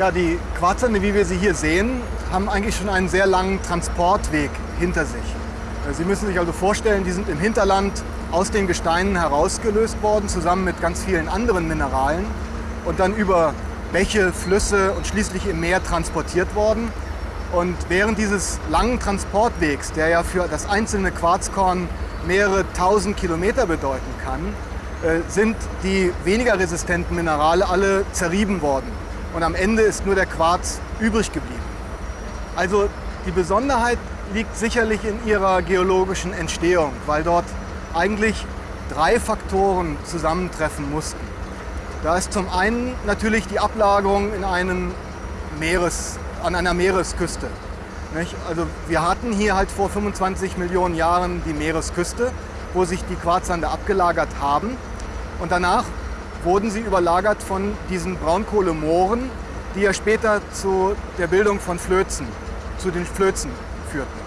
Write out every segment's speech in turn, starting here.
Ja, die Quarzsande, wie wir sie hier sehen, haben eigentlich schon einen sehr langen Transportweg hinter sich. Sie müssen sich also vorstellen, die sind im Hinterland aus den Gesteinen herausgelöst worden, zusammen mit ganz vielen anderen Mineralen und dann über Bäche, Flüsse und schließlich im Meer transportiert worden. Und während dieses langen Transportwegs, der ja für das einzelne Quarzkorn mehrere tausend Kilometer bedeuten kann, äh, sind die weniger resistenten Minerale alle zerrieben worden. Und am Ende ist nur der Quarz übrig geblieben. Also die Besonderheit liegt sicherlich in ihrer geologischen Entstehung, weil dort eigentlich drei Faktoren zusammentreffen mussten. Da ist zum einen natürlich die Ablagerung in einem Meeres, an einer Meeresküste. Also wir hatten hier halt vor 25 Millionen Jahren die Meeresküste, wo sich die Quarzsande abgelagert haben. Und danach wurden sie überlagert von diesen Braunkohlemooren, die ja später zu der Bildung von Flözen, zu den Flözen führten.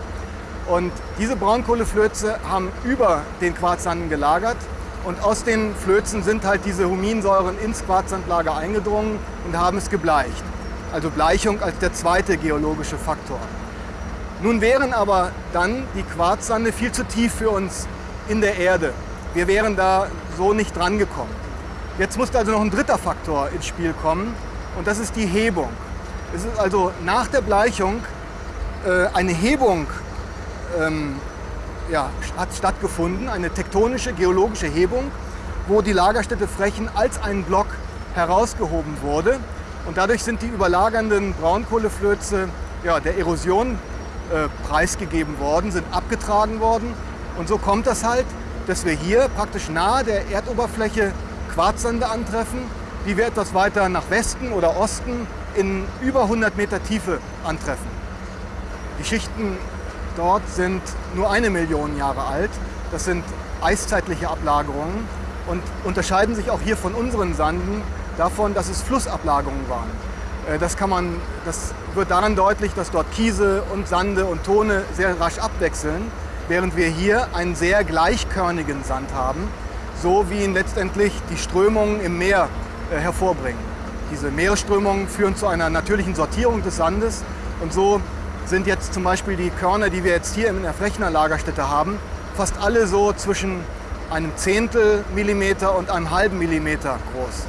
Und diese Braunkohleflöze haben über den Quarzsanden gelagert und aus den Flözen sind halt diese Huminsäuren ins Quarzsandlager eingedrungen und haben es gebleicht. Also Bleichung als der zweite geologische Faktor. Nun wären aber dann die Quarzsande viel zu tief für uns in der Erde. Wir wären da so nicht drangekommen. Jetzt muss also noch ein dritter Faktor ins Spiel kommen und das ist die Hebung. Es ist also nach der Bleichung äh, eine Hebung ähm, ja, hat stattgefunden, eine tektonische, geologische Hebung, wo die Lagerstätte Frechen als ein Block herausgehoben wurde. Und dadurch sind die überlagernden Braunkohleflöze ja, der Erosion äh, preisgegeben worden, sind abgetragen worden. Und so kommt das halt, dass wir hier praktisch nahe der Erdoberfläche Quarzsande antreffen, die wir etwas weiter nach Westen oder Osten in über 100 Meter Tiefe antreffen. Die Schichten dort sind nur eine Million Jahre alt. Das sind eiszeitliche Ablagerungen und unterscheiden sich auch hier von unseren Sanden davon, dass es Flussablagerungen waren. Äh, das, kann man, das wird daran deutlich, dass dort Kiese und Sande und Tone sehr rasch abwechseln, während wir hier einen sehr gleichkörnigen Sand haben, so wie ihn letztendlich die Strömungen im Meer äh, hervorbringen. Diese Meeresströmungen führen zu einer natürlichen Sortierung des Sandes und so sind jetzt zum Beispiel die Körner, die wir jetzt hier in der Frechner Lagerstätte haben, fast alle so zwischen einem Zehntel Millimeter und einem halben Millimeter groß.